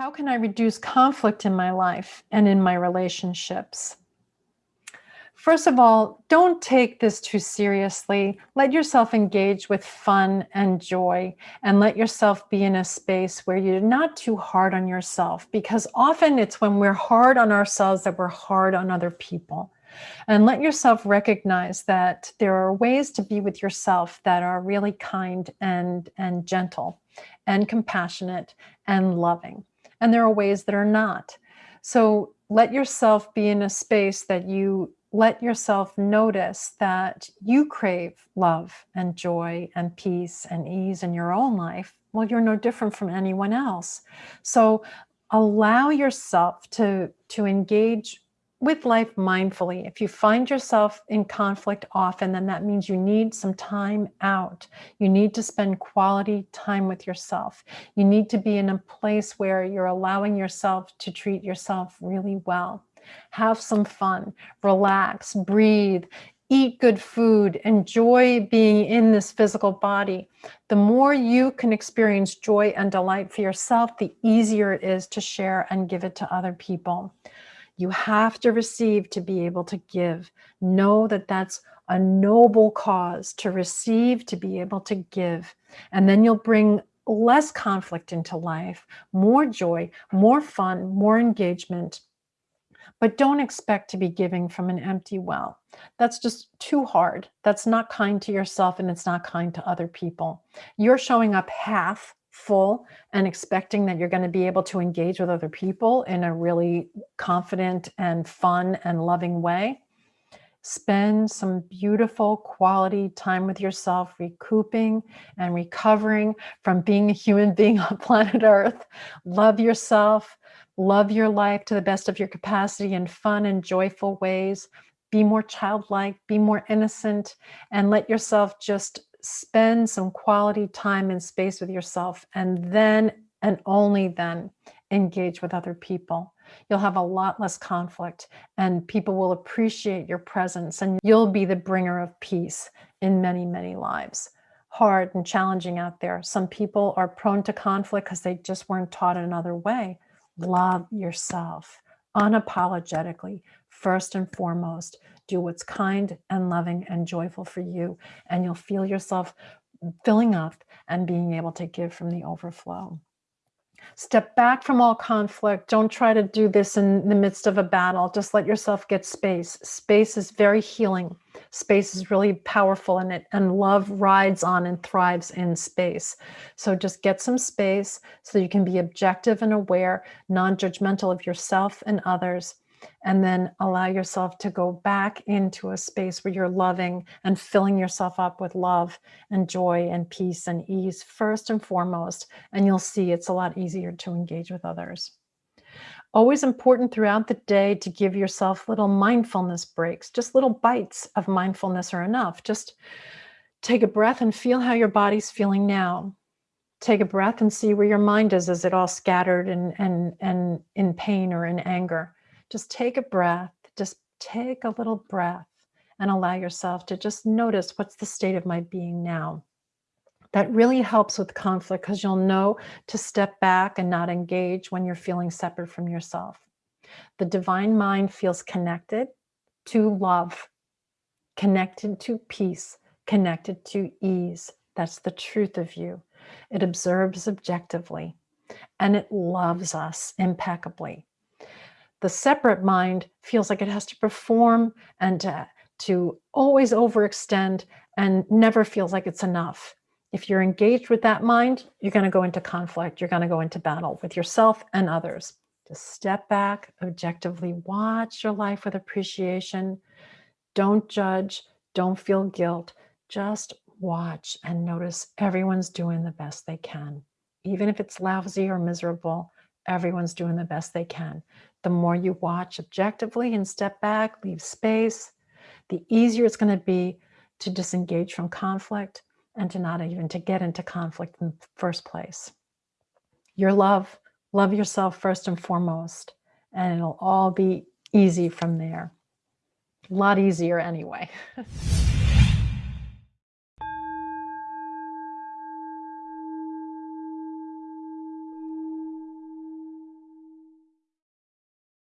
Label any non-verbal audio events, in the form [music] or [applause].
How can I reduce conflict in my life and in my relationships? First of all, don't take this too seriously. Let yourself engage with fun and joy and let yourself be in a space where you're not too hard on yourself because often it's when we're hard on ourselves that we're hard on other people. And let yourself recognize that there are ways to be with yourself that are really kind and, and gentle and compassionate and loving and there are ways that are not. So let yourself be in a space that you let yourself notice that you crave love and joy and peace and ease in your own life. Well, you're no different from anyone else. So allow yourself to, to engage with life mindfully. If you find yourself in conflict often, then that means you need some time out. You need to spend quality time with yourself. You need to be in a place where you're allowing yourself to treat yourself really well. Have some fun, relax, breathe, eat good food, enjoy being in this physical body. The more you can experience joy and delight for yourself, the easier it is to share and give it to other people. You have to receive to be able to give. Know that that's a noble cause to receive, to be able to give. And then you'll bring less conflict into life, more joy, more fun, more engagement. But don't expect to be giving from an empty well. That's just too hard. That's not kind to yourself and it's not kind to other people. You're showing up half full and expecting that you're going to be able to engage with other people in a really confident and fun and loving way. Spend some beautiful quality time with yourself, recouping and recovering from being a human being on [laughs] planet Earth. Love yourself, love your life to the best of your capacity in fun and joyful ways. Be more childlike, be more innocent, and let yourself just spend some quality time and space with yourself and then and only then engage with other people. You'll have a lot less conflict and people will appreciate your presence and you'll be the bringer of peace in many, many lives. Hard and challenging out there. Some people are prone to conflict because they just weren't taught another way. Love yourself unapologetically, first and foremost. Do what's kind and loving and joyful for you, and you'll feel yourself filling up and being able to give from the overflow. Step back from all conflict. Don't try to do this in the midst of a battle. Just let yourself get space. Space is very healing. Space is really powerful in it and love rides on and thrives in space. So just get some space so you can be objective and aware, non-judgmental of yourself and others and then allow yourself to go back into a space where you're loving and filling yourself up with love and joy and peace and ease first and foremost, and you'll see it's a lot easier to engage with others. Always important throughout the day to give yourself little mindfulness breaks, just little bites of mindfulness are enough. Just take a breath and feel how your body's feeling now. Take a breath and see where your mind is. Is it all scattered and, and, and in pain or in anger? just take a breath, just take a little breath and allow yourself to just notice what's the state of my being now. That really helps with conflict because you'll know to step back and not engage when you're feeling separate from yourself. The divine mind feels connected to love, connected to peace, connected to ease. That's the truth of you. It observes objectively and it loves us impeccably the separate mind feels like it has to perform and to, to always overextend and never feels like it's enough. If you're engaged with that mind, you're going to go into conflict. You're going to go into battle with yourself and others. Just step back, objectively watch your life with appreciation. Don't judge. Don't feel guilt. Just watch and notice everyone's doing the best they can. Even if it's lousy or miserable, everyone's doing the best they can. The more you watch objectively and step back, leave space, the easier it's going to be to disengage from conflict and to not even to get into conflict in the first place. Your love, love yourself first and foremost, and it'll all be easy from there. A lot easier anyway. [laughs]